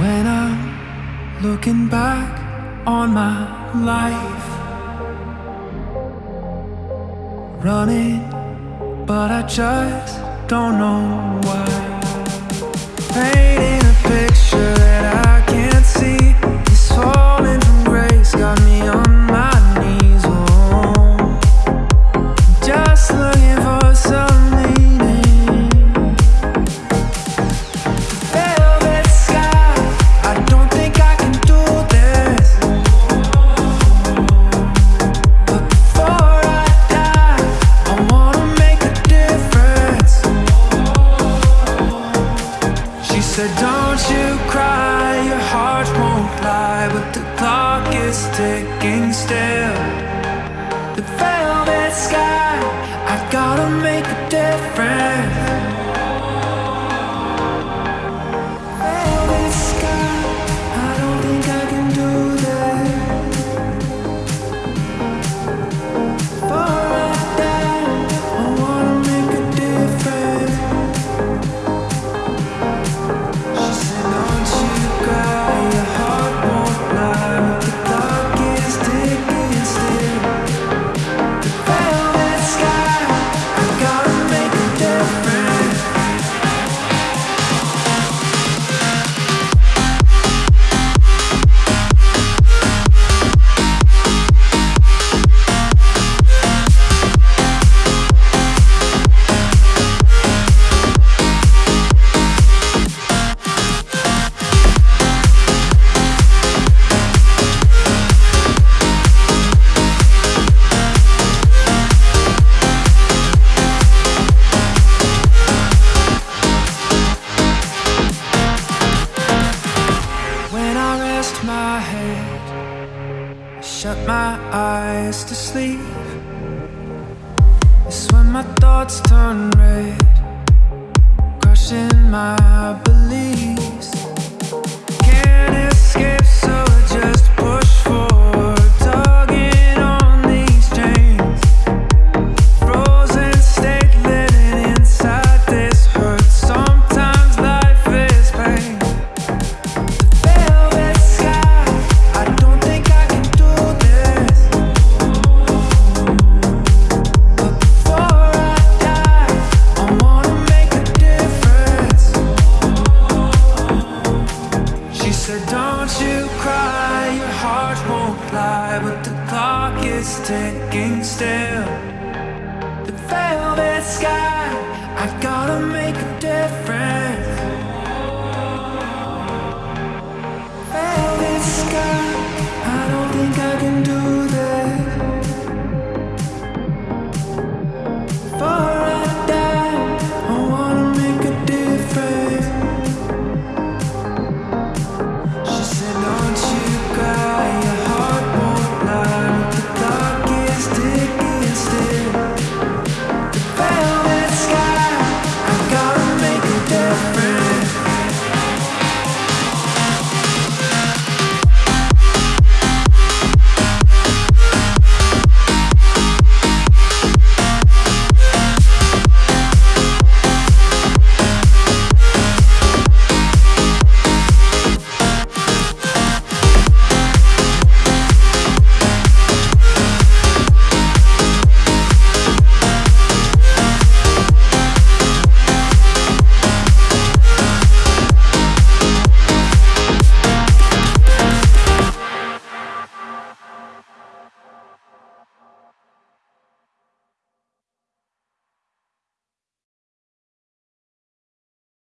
When I'm looking back on my life Running, but I just don't know why. Fading is ticking still. The velvet sky I've gotta make a difference. my eyes to sleep. It's when my thoughts turn red Crushing my belief. said, don't you cry, your heart won't lie But the clock is ticking still.